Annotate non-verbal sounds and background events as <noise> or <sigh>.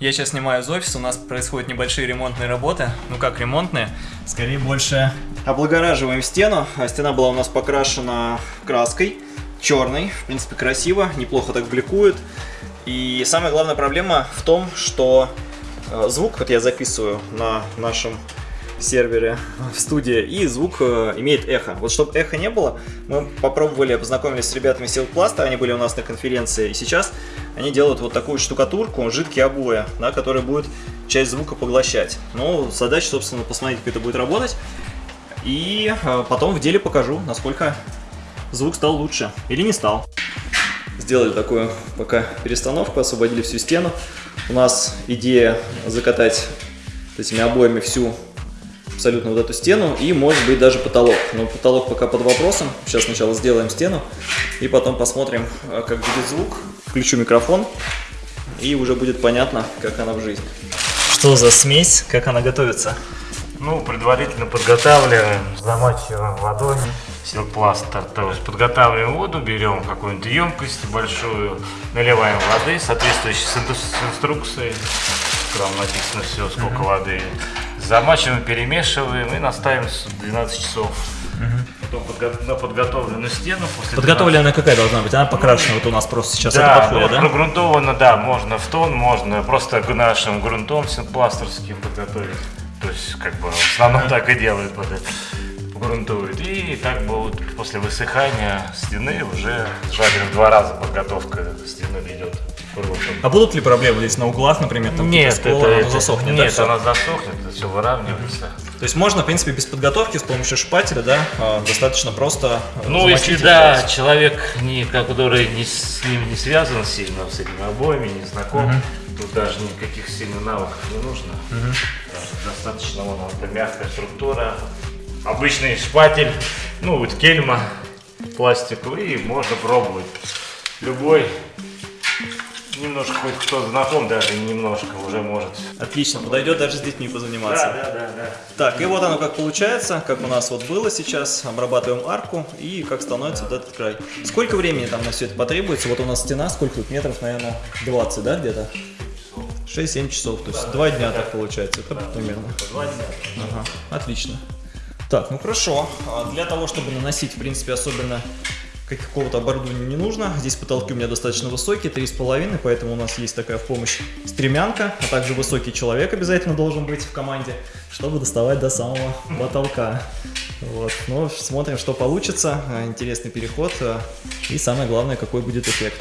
Я сейчас снимаю из офиса, у нас происходят небольшие ремонтные работы. Ну как ремонтные? Скорее больше облагораживаем стену. А стена была у нас покрашена краской черной. В принципе, красиво, неплохо так бликует. И самая главная проблема в том, что э, звук, вот я записываю на нашем сервере <laughs> в студии, и звук э, имеет эхо. Вот чтобы эхо не было, мы попробовали, познакомились с ребятами Силпласта, они были у нас на конференции, и сейчас они делают вот такую штукатурку, жидкие обои, да, которая будет часть звука поглощать. Ну, задача, собственно, посмотреть, как это будет работать, и э, потом в деле покажу, насколько звук стал лучше или не стал. Сделали такую пока перестановку, освободили всю стену. У нас идея закатать этими обоями всю абсолютно вот эту стену и может быть даже потолок. Но потолок пока под вопросом. Сейчас сначала сделаем стену и потом посмотрим, э, как будет звук. Включу микрофон и уже будет понятно, как она в жизни. Что за смесь, как она готовится? Ну, предварительно подготавливаем, замачиваем водой силпластер. То есть подготавливаем воду, берем какую-нибудь емкость большую, наливаем воды, соответствующей с инструкцией. Там написано все, сколько mm -hmm. воды. Замачиваем, перемешиваем и наставим 12 часов. Потом подго на подготовленную стену. После Подготовленная 12... какая должна быть? Она покрашена, вот у нас просто сейчас да, это подходит, да? прогрунтована, да, можно в тон, можно просто нашим грунтом пластерским подготовить. То есть, как бы, в основном так и делают вот это грунтуют. И так будет после высыхания стены уже жарили в два раза подготовка стены идет. А будут ли проблемы здесь на углах, например, там нет, скола, это, она засохнет? Нет, да, она засохнет, это все выравнивается. То есть можно, в принципе, без подготовки с помощью шпателя, да, а, достаточно просто Ну, если да, человек, не, который не, с ним не связан сильно, с этими обоями, не знаком, угу. тут даже никаких сильных навыков не нужно. Угу. Достаточно, вон, это мягкая структура, обычный шпатель, ну вот кельма пластиковый, и можно пробовать. Любой, немножко хоть кто знаком даже, немножко уже может. Отлично, подойдет даже с детьми позаниматься. Да, да, да, да. Так, и вот оно как получается, как у нас вот было сейчас, обрабатываем арку и как становится да. вот этот край. Сколько времени там на все это потребуется? Вот у нас стена, сколько тут метров, наверное, 20, да, где-то? 6-7 часов, то есть да, 2 дня да. так получается, это да, примерно. 2 дня. Ага, отлично. Так, ну хорошо. А для того, чтобы наносить, в принципе, особенно какого-то оборудования не нужно. Здесь потолки у меня достаточно высокие, 3,5, поэтому у нас есть такая в помощь стремянка, а также высокий человек обязательно должен быть в команде, чтобы доставать до самого потолка. Вот. Ну, смотрим, что получится. Интересный переход. И самое главное, какой будет эффект.